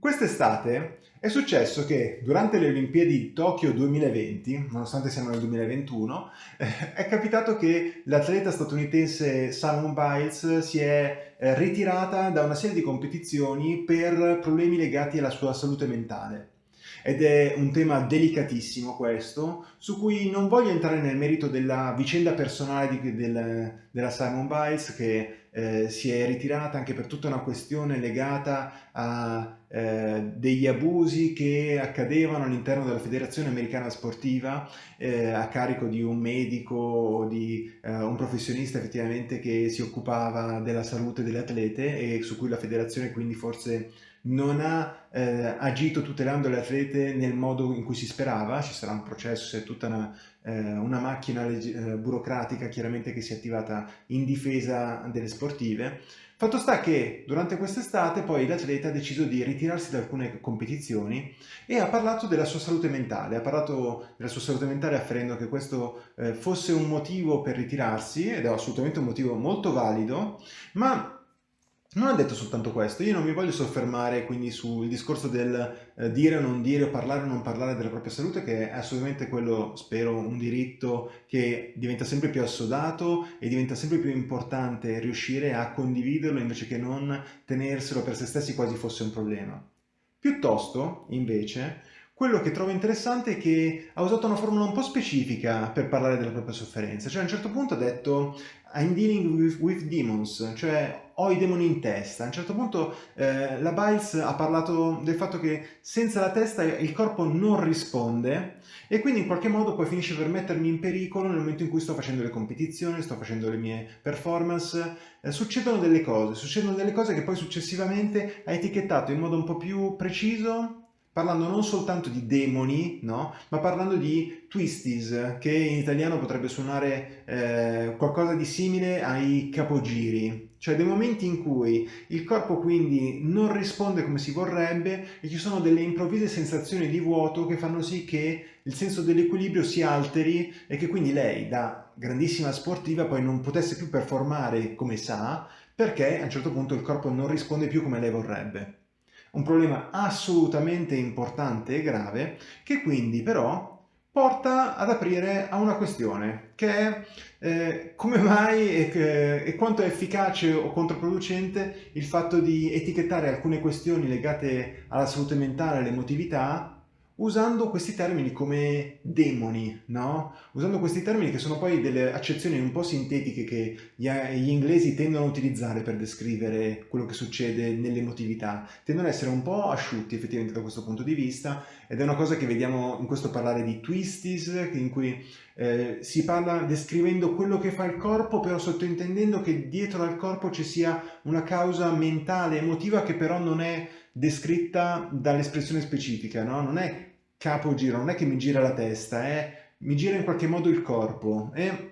Quest'estate è successo che durante le Olimpiadi di Tokyo 2020, nonostante siamo nel 2021, eh, è capitato che l'atleta statunitense Simone Biles si è eh, ritirata da una serie di competizioni per problemi legati alla sua salute mentale. Ed è un tema delicatissimo questo, su cui non voglio entrare nel merito della vicenda personale di, del, della Simon Biles che eh, si è ritirata anche per tutta una questione legata a eh, degli abusi che accadevano all'interno della Federazione Americana Sportiva eh, a carico di un medico o di eh, un professionista effettivamente che si occupava della salute delle atlete e su cui la federazione quindi forse non ha eh, agito tutelando le atlete nel modo in cui si sperava, ci sarà un processo, è tutta una, eh, una macchina eh, burocratica chiaramente che si è attivata in difesa delle sportive. Fatto sta che durante quest'estate poi l'atleta ha deciso di ritirarsi da alcune competizioni e ha parlato della sua salute mentale, ha parlato della sua salute mentale afferendo che questo eh, fosse un motivo per ritirarsi ed è assolutamente un motivo molto valido, ma non ha detto soltanto questo, io non mi voglio soffermare quindi sul discorso del eh, dire o non dire o parlare o non parlare della propria salute che è assolutamente quello, spero, un diritto che diventa sempre più assodato e diventa sempre più importante riuscire a condividerlo invece che non tenerselo per se stessi quasi fosse un problema. Piuttosto, invece, quello che trovo interessante è che ha usato una formula un po' specifica per parlare della propria sofferenza, cioè a un certo punto ha detto I'm dealing with, with demons, cioè ho i demoni in testa. A un certo punto eh, la Biles ha parlato del fatto che senza la testa il corpo non risponde e quindi in qualche modo poi finisce per mettermi in pericolo nel momento in cui sto facendo le competizioni, sto facendo le mie performance, eh, succedono delle cose, succedono delle cose che poi successivamente ha etichettato in modo un po' più preciso parlando non soltanto di demoni, no? ma parlando di twisties, che in italiano potrebbe suonare eh, qualcosa di simile ai capogiri, cioè dei momenti in cui il corpo quindi non risponde come si vorrebbe e ci sono delle improvvise sensazioni di vuoto che fanno sì che il senso dell'equilibrio si alteri e che quindi lei da grandissima sportiva poi non potesse più performare come sa perché a un certo punto il corpo non risponde più come lei vorrebbe un problema assolutamente importante e grave che quindi però porta ad aprire a una questione che è eh, come mai e, e, quanto è efficace o controproducente il fatto di etichettare alcune questioni legate alla salute mentale e all'emotività usando questi termini come demoni, no? Usando questi termini che sono poi delle accezioni un po' sintetiche che gli, inglesi tendono a utilizzare per descrivere quello che succede nell'emotività. Tendono ad essere un po' asciutti effettivamente da questo punto di vista ed è una cosa che vediamo in questo parlare di twisties, in cui eh, si parla descrivendo quello che fa il corpo, però sottointendendo che dietro al corpo ci sia una causa mentale, emotiva, che però non è descritta dall'espressione specifica, no? Non è capogiro, non è che mi gira la testa, è mi gira in qualche modo il corpo. E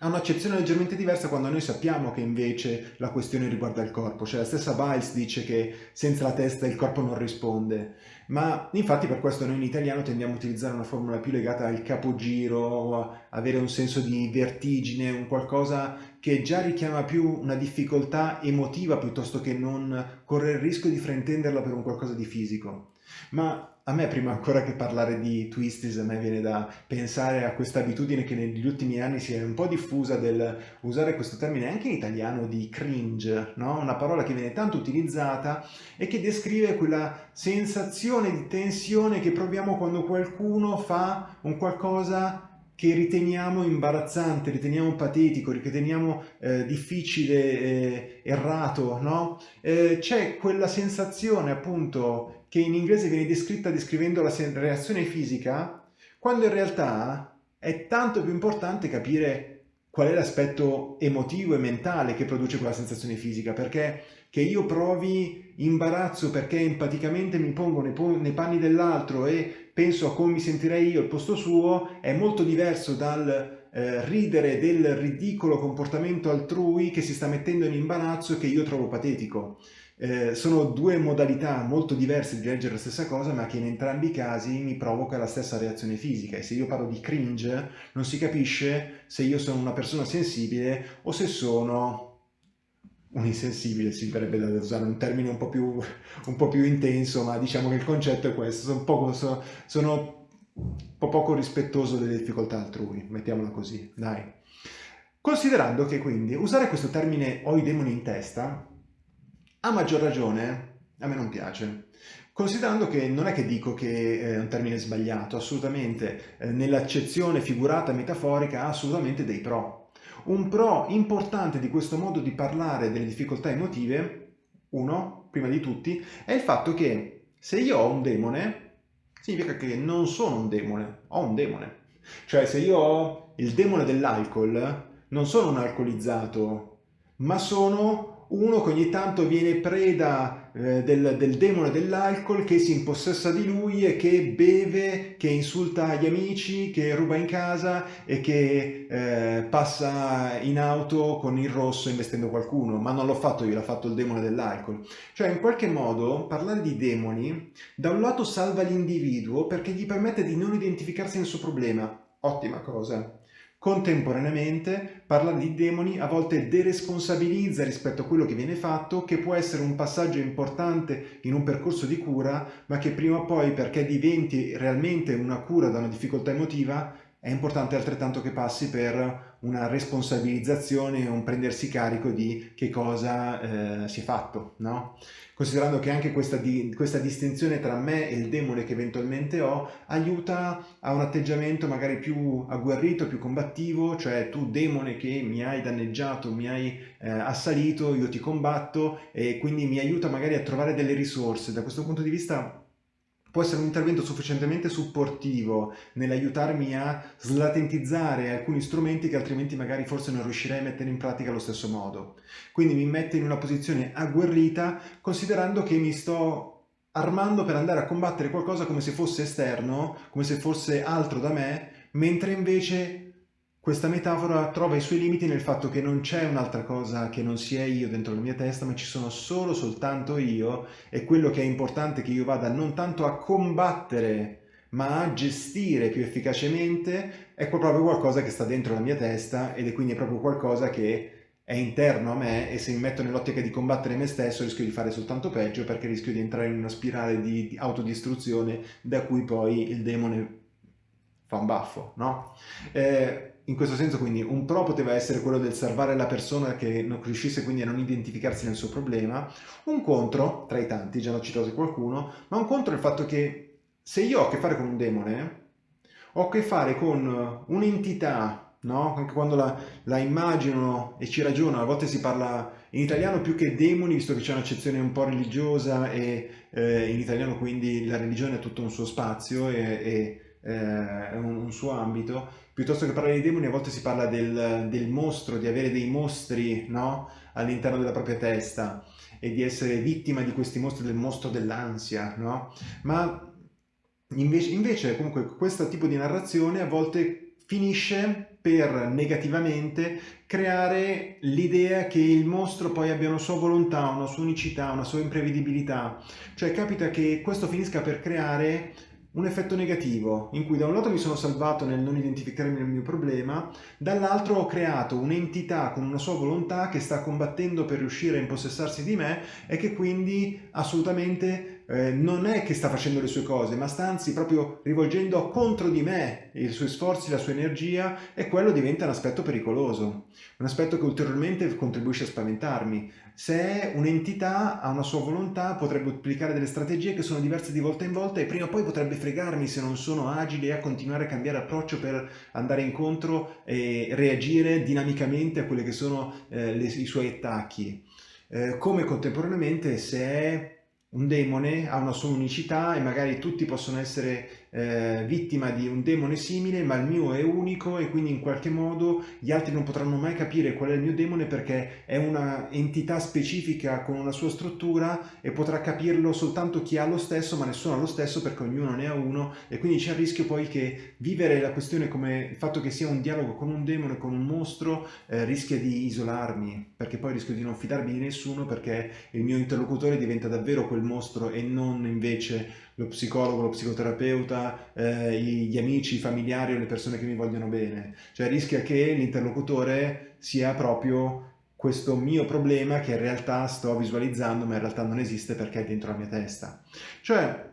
ha un'accezione leggermente diversa quando noi sappiamo che invece la questione riguarda il corpo, cioè la stessa Biles dice che senza la testa il corpo non risponde, ma infatti per questo noi in italiano tendiamo a utilizzare una formula più legata al capogiro avere un senso di vertigine, un qualcosa che già richiama più una difficoltà emotiva piuttosto che non correre il rischio di fraintenderla per un qualcosa di fisico. Ma a me prima ancora che parlare di twisties, a me viene da pensare a questa abitudine che negli ultimi anni si è un po' diffusa del usare questo termine anche in italiano di cringe, no? una parola che viene tanto utilizzata e che descrive quella sensazione di tensione che proviamo quando qualcuno fa un qualcosa che riteniamo imbarazzante, riteniamo patetico, riteniamo eh, difficile, eh, errato, no? Eh, c'è quella sensazione appunto che in inglese viene descritta descrivendo la reazione fisica, quando in realtà è tanto più importante capire qual è l'aspetto emotivo e mentale che produce quella sensazione fisica, perché che io provi imbarazzo perché empaticamente mi pongo nei, panni dell'altro e penso a come mi sentirei io al posto suo, è molto diverso dal eh, ridere del ridicolo comportamento altrui che si sta mettendo in imbarazzo e che io trovo patetico. Eh, sono due modalità molto diverse di leggere la stessa cosa ma che in entrambi i casi mi provoca la stessa reazione fisica e se io parlo di cringe non si capisce se io sono una persona sensibile o se sono un insensibile, si verrebbe da usare un termine un po' più, un po più intenso, ma diciamo che il concetto è questo, sono, poco, sono, sono un po' poco rispettoso delle difficoltà altrui, mettiamola così, dai. Considerando che quindi usare questo termine ho i demoni in testa, a maggior ragione a me non piace. Considerando che non è che dico che è un termine sbagliato, assolutamente, eh, nell'accezione figurata metaforica ha assolutamente dei pro. Un pro importante di questo modo di parlare delle difficoltà emotive, uno, prima di tutti, è il fatto che se io ho un demone, significa che non sono un demone, ho un demone. Cioè se io ho il demone dell'alcol, non sono un alcolizzato, ma sono uno che ogni tanto viene preda eh, del, del, demone dell'alcol che si impossessa di lui e che beve, che insulta gli amici, che ruba in casa e che eh, passa in auto con il rosso investendo qualcuno, ma non l'ho fatto io, l'ha fatto il demone dell'alcol. Cioè in qualche modo parlare di demoni da un lato salva l'individuo perché gli permette di non identificarsi nel suo problema, ottima cosa. Contemporaneamente, parlare di demoni a volte deresponsabilizza rispetto a quello che viene fatto, che può essere un passaggio importante in un percorso di cura, ma che prima o poi, perché diventi realmente una cura da una difficoltà emotiva, è importante altrettanto che passi per una responsabilizzazione, un prendersi carico di che cosa eh, si è fatto, no? Considerando che anche questa, di, questa distinzione tra me e il demone che eventualmente ho aiuta a un atteggiamento magari più agguerrito, più combattivo, cioè tu demone che mi hai danneggiato, mi hai eh, assalito, io ti combatto e quindi mi aiuta magari a trovare delle risorse. Da questo punto di vista può essere un intervento sufficientemente supportivo nell'aiutarmi a slatentizzare alcuni strumenti che altrimenti magari forse non riuscirei a mettere in pratica allo stesso modo. Quindi mi mette in una posizione agguerrita considerando che mi sto armando per andare a combattere qualcosa come se fosse esterno, come se fosse altro da me, mentre invece questa metafora trova i suoi limiti nel fatto che non c'è un'altra cosa che non sia io dentro la mia testa, ma ci sono solo soltanto io e quello che è importante che io vada non tanto a combattere ma a gestire più efficacemente è proprio qualcosa che sta dentro la mia testa ed è quindi proprio qualcosa che è interno a me e se mi metto nell'ottica di combattere me stesso rischio di fare soltanto peggio perché rischio di entrare in una spirale di autodistruzione da cui poi il demone fa un baffo, no? Eh, in questo senso quindi un pro poteva essere quello del salvare la persona che non riuscisse quindi a non identificarsi nel suo problema, un contro, tra i tanti, già ne ho citato qualcuno, ma un contro è il fatto che se io ho a che fare con un demone, ho a che fare con un'entità, no? Anche quando la, la immagino e ci ragiono, a volte si parla in italiano più che demoni, visto che c'è un'accezione un po' religiosa e eh, in italiano quindi la religione ha tutto un suo spazio e, e eh, un, un, suo ambito, piuttosto che parlare di demoni a volte si parla del, del mostro, di avere dei mostri no? all'interno della propria testa e di essere vittima di questi mostri, del mostro dell'ansia, no? Ma invece, invece comunque questo tipo di narrazione a volte finisce per negativamente creare l'idea che il mostro poi abbia una sua volontà, una sua unicità, una sua imprevedibilità. Cioè capita che questo finisca per creare un effetto negativo, in cui da un lato mi sono salvato nel non identificarmi nel mio problema, dall'altro ho creato un'entità con una sua volontà che sta combattendo per riuscire a impossessarsi di me e che quindi assolutamente eh, non è che sta facendo le sue cose, ma sta anzi proprio rivolgendo contro di me i suoi sforzi, la sua energia e quello diventa un aspetto pericoloso, un aspetto che ulteriormente contribuisce a spaventarmi. Se un'entità, ha una sua volontà, potrebbe applicare delle strategie che sono diverse di volta in volta e prima o poi potrebbe fregarmi se non sono agile a continuare a cambiare approccio per andare incontro e reagire dinamicamente a quelli che sono eh, le, i suoi attacchi. Eh, come contemporaneamente se un demone ha una sua unicità e magari tutti possono essere eh, vittima di un demone simile, ma il mio è unico e quindi in qualche modo gli altri non potranno mai capire qual è il mio demone perché è una entità specifica con una sua struttura e potrà capirlo soltanto chi ha lo stesso, ma nessuno ha lo stesso perché ognuno ne ha uno e quindi c'è il rischio poi che vivere la questione come il fatto che sia un dialogo con un demone, con un mostro, eh, rischia di isolarmi, perché poi rischio di non fidarmi di nessuno perché il mio interlocutore diventa davvero quel mostro e non invece lo psicologo, lo psicoterapeuta, eh, gli amici, i familiari o le persone che mi vogliono bene. Cioè rischia che l'interlocutore sia proprio questo mio problema che in realtà sto visualizzando ma in realtà non esiste perché è dentro la mia testa. Cioè,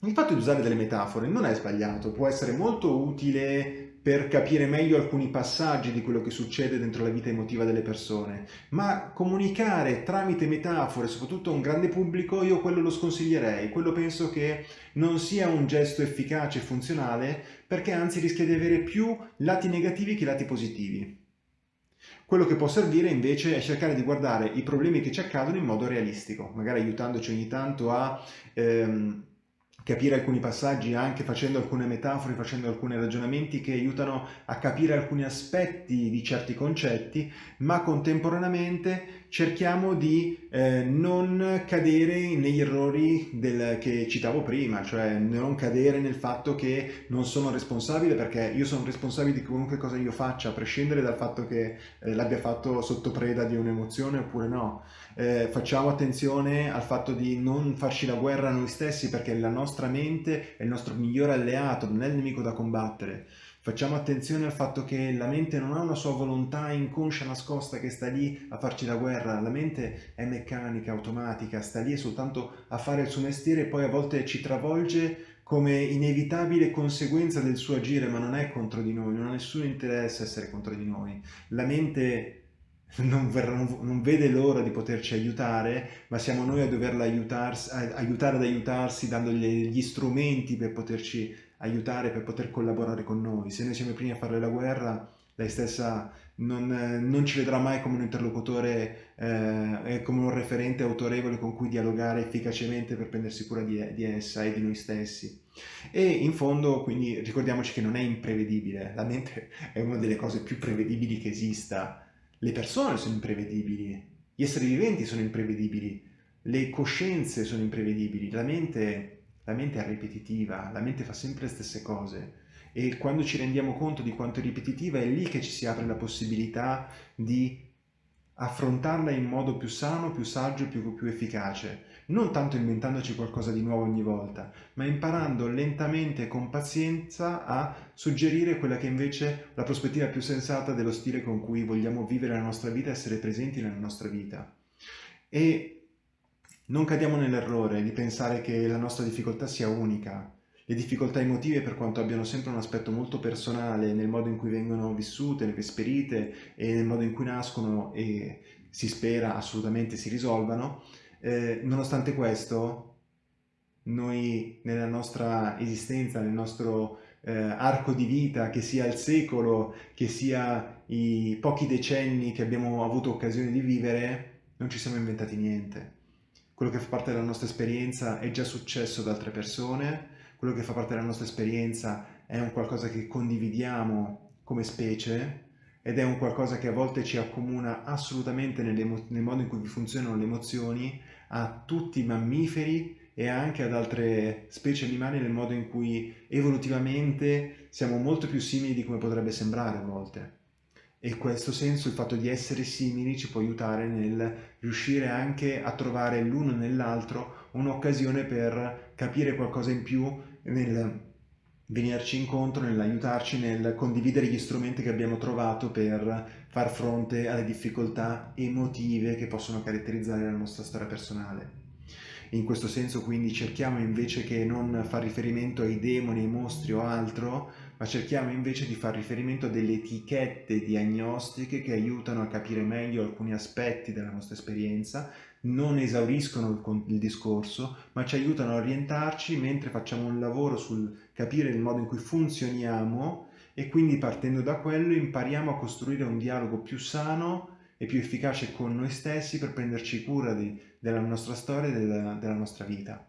il fatto di usare delle metafore non è sbagliato, può essere molto utile per capire meglio alcuni passaggi di quello che succede dentro la vita emotiva delle persone, ma comunicare tramite metafore, soprattutto a un grande pubblico, io quello lo sconsiglierei, quello penso che non sia un gesto efficace e funzionale, perché anzi rischia di avere più lati negativi che lati positivi. Quello che può servire invece è cercare di guardare i problemi che ci accadono in modo realistico, magari aiutandoci ogni tanto a... Ehm, capire alcuni passaggi anche facendo alcune metafore, facendo alcuni ragionamenti che aiutano a capire alcuni aspetti di certi concetti, ma contemporaneamente cerchiamo di eh, non cadere negli errori del, che citavo prima, cioè non cadere nel fatto che non sono responsabile perché io sono responsabile di qualunque cosa io faccia, a prescindere dal fatto che eh, l'abbia fatto sotto preda di un'emozione oppure no eh, facciamo attenzione al fatto di non farci la guerra noi stessi perché la nostra mente è il nostro migliore alleato, non è il nemico da combattere. Facciamo attenzione al fatto che la mente non ha una sua volontà inconscia nascosta che sta lì a farci la guerra, la mente è meccanica, automatica, sta lì soltanto a fare il suo mestiere e poi a volte ci travolge come inevitabile conseguenza del suo agire, ma non è contro di noi, non ha nessun interesse essere contro di noi. La mente non, non, vede l'ora di poterci aiutare, ma siamo noi a doverla aiutarsi, a, aiutare ad aiutarsi dandogli gli strumenti per poterci aiutare, per poter collaborare con noi. Se noi siamo i primi a fare la guerra, lei stessa non, non ci vedrà mai come un interlocutore eh, come un referente autorevole con cui dialogare efficacemente per prendersi cura di, di essa e di noi stessi. E in fondo, quindi, ricordiamoci che non è imprevedibile, la mente è una delle cose più prevedibili che esista, le persone sono imprevedibili, gli esseri viventi sono imprevedibili, le coscienze sono imprevedibili, la mente, la mente è ripetitiva, la mente fa sempre le stesse cose e quando ci rendiamo conto di quanto è ripetitiva è lì che ci si apre la possibilità di affrontarla in modo più sano, più saggio, più, più efficace, non tanto inventandoci qualcosa di nuovo ogni volta, ma imparando lentamente e con pazienza a suggerire quella che invece è la prospettiva più sensata dello stile con cui vogliamo vivere la nostra vita, essere presenti nella nostra vita. E non cadiamo nell'errore di pensare che la nostra difficoltà sia unica, le difficoltà emotive, per quanto abbiano sempre un aspetto molto personale nel modo in cui vengono vissute, esperite e nel modo in cui nascono e si spera assolutamente si risolvano, eh, nonostante questo, noi nella nostra esistenza, nel nostro eh, arco di vita, che sia il secolo, che sia i pochi decenni che abbiamo avuto occasione di vivere, non ci siamo inventati niente. Quello che fa parte della nostra esperienza è già successo ad altre persone, quello che fa parte della nostra esperienza è un qualcosa che condividiamo come specie ed è un qualcosa che a volte ci accomuna assolutamente nel modo in cui funzionano le emozioni a tutti i mammiferi e anche ad altre specie animali nel modo in cui evolutivamente siamo molto più simili di come potrebbe sembrare a volte. E in questo senso il fatto di essere simili ci può aiutare nel riuscire anche a trovare l'uno nell'altro un'occasione per capire qualcosa in più nel venirci incontro, nell'aiutarci nel condividere gli strumenti che abbiamo trovato per far fronte alle difficoltà emotive che possono caratterizzare la nostra storia personale. In questo senso quindi cerchiamo invece che non far riferimento ai demoni, ai mostri o altro, ma cerchiamo invece di far riferimento a delle etichette diagnostiche che aiutano a capire meglio alcuni aspetti della nostra esperienza non esauriscono il, discorso, ma ci aiutano a orientarci mentre facciamo un lavoro sul capire il modo in cui funzioniamo e quindi partendo da quello impariamo a costruire un dialogo più sano e più efficace con noi stessi per prenderci cura di, della nostra storia e della, della nostra vita.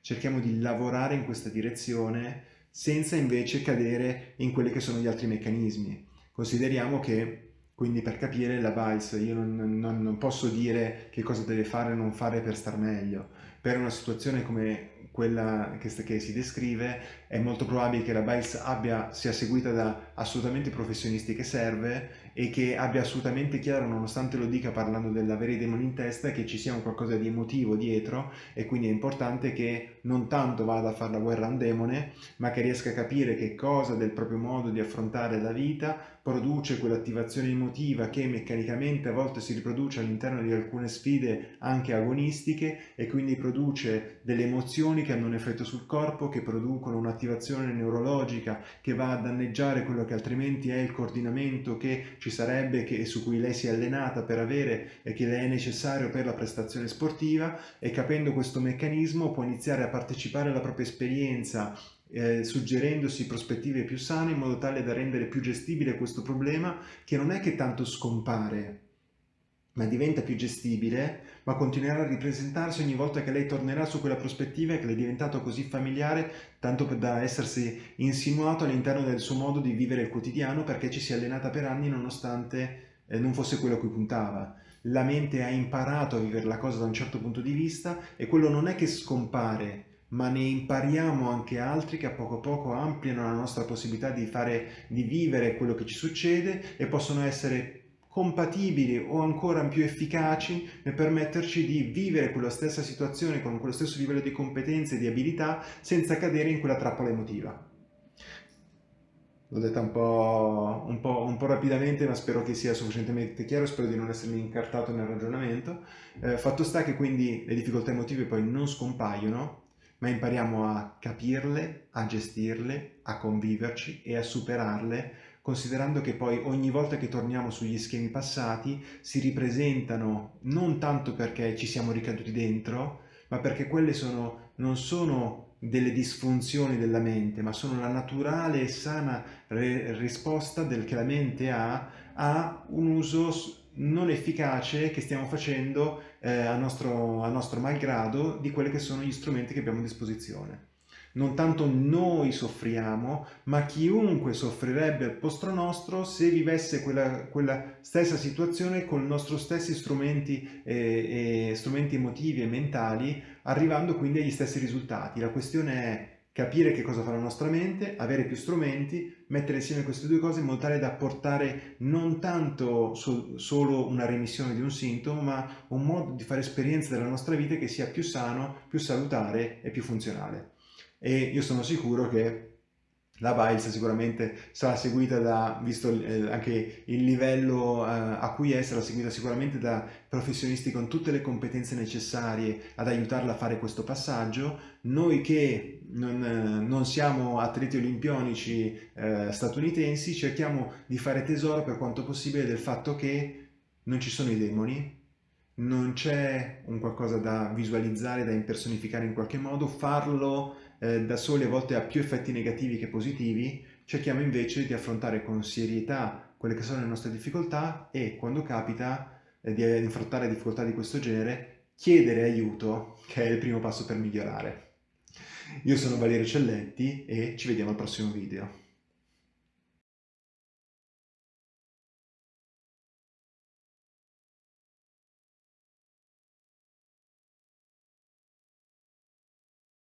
Cerchiamo di lavorare in questa direzione senza invece cadere in quelli che sono gli altri meccanismi. Consideriamo che quindi per capire la BICE io non, non, non, posso dire che cosa deve fare o non fare per star meglio. Per una situazione come quella che, che si descrive è molto probabile che la BICE abbia, sia seguita da assolutamente professionisti che serve e che abbia assolutamente chiaro, nonostante lo dica parlando dell'avere i demoni in testa, che ci sia un qualcosa di emotivo dietro e quindi è importante che non tanto vada a fare la guerra a un demone, ma che riesca a capire che cosa del proprio modo di affrontare la vita produce quell'attivazione emotiva che meccanicamente a volte si riproduce all'interno di alcune sfide anche agonistiche e quindi produce delle emozioni che hanno un effetto sul corpo, che producono un'attivazione neurologica che va a danneggiare quello che altrimenti è il coordinamento che ci sarebbe e su cui lei si è allenata per avere e che le è necessario per la prestazione sportiva e capendo questo meccanismo può iniziare a partecipare alla propria esperienza eh, suggerendosi prospettive più sane in modo tale da rendere più gestibile questo problema che non è che tanto scompare ma diventa più gestibile, ma continuerà a ripresentarsi ogni volta che lei tornerà su quella prospettiva che le è diventato così familiare, tanto da essersi insinuato all'interno del suo modo di vivere il quotidiano perché ci si è allenata per anni nonostante eh, non fosse quello a cui puntava. La mente ha imparato a vivere la cosa da un certo punto di vista e quello non è che scompare, ma ne impariamo anche altri che a poco a poco ampliano la nostra possibilità di, fare, di vivere quello che ci succede e possono essere compatibili o ancora più efficaci nel permetterci di vivere quella stessa situazione con quello stesso livello di competenze e di abilità senza cadere in quella trappola emotiva. L'ho detta un po', un, po', un po', rapidamente, ma spero che sia sufficientemente chiaro, spero di non essermi incartato nel ragionamento. Eh, fatto sta che quindi le difficoltà emotive poi non scompaiono, ma impariamo a capirle, a gestirle, a conviverci e a superarle, considerando che poi ogni volta che torniamo sugli schemi passati si ripresentano non tanto perché ci siamo ricaduti dentro, ma perché quelle sono, non sono delle disfunzioni della mente, ma sono la naturale e sana risposta del che la mente ha a un uso non efficace che stiamo facendo eh, a, nostro, a nostro malgrado di quelli che sono gli strumenti che abbiamo a disposizione. Non tanto noi soffriamo, ma chiunque soffrirebbe al posto nostro se vivesse quella, quella stessa situazione con i nostri stessi strumenti, eh, eh, strumenti emotivi e mentali, arrivando quindi agli stessi risultati. La questione è capire che cosa fa la nostra mente, avere più strumenti, mettere insieme queste due cose in modo tale da portare non tanto so solo una remissione di un sintomo, ma un modo di fare esperienza della nostra vita che sia più sano, più salutare e più funzionale. E io sono sicuro che la Biles sicuramente sarà seguita da, visto eh, anche il livello eh, a cui è, sarà seguita sicuramente da professionisti con tutte le competenze necessarie ad aiutarla a fare questo passaggio. Noi che non, eh, non siamo atleti olimpionici eh, statunitensi cerchiamo di fare tesoro per quanto possibile del fatto che non ci sono i demoni, non c'è un qualcosa da visualizzare, da impersonificare in qualche modo, farlo eh, da soli a volte ha più effetti negativi che positivi, cerchiamo invece di affrontare con serietà quelle che sono le nostre difficoltà e quando capita eh, di affrontare difficoltà di questo genere, chiedere aiuto, che è il primo passo per migliorare. Io sono Valerio Celletti e ci vediamo al prossimo video.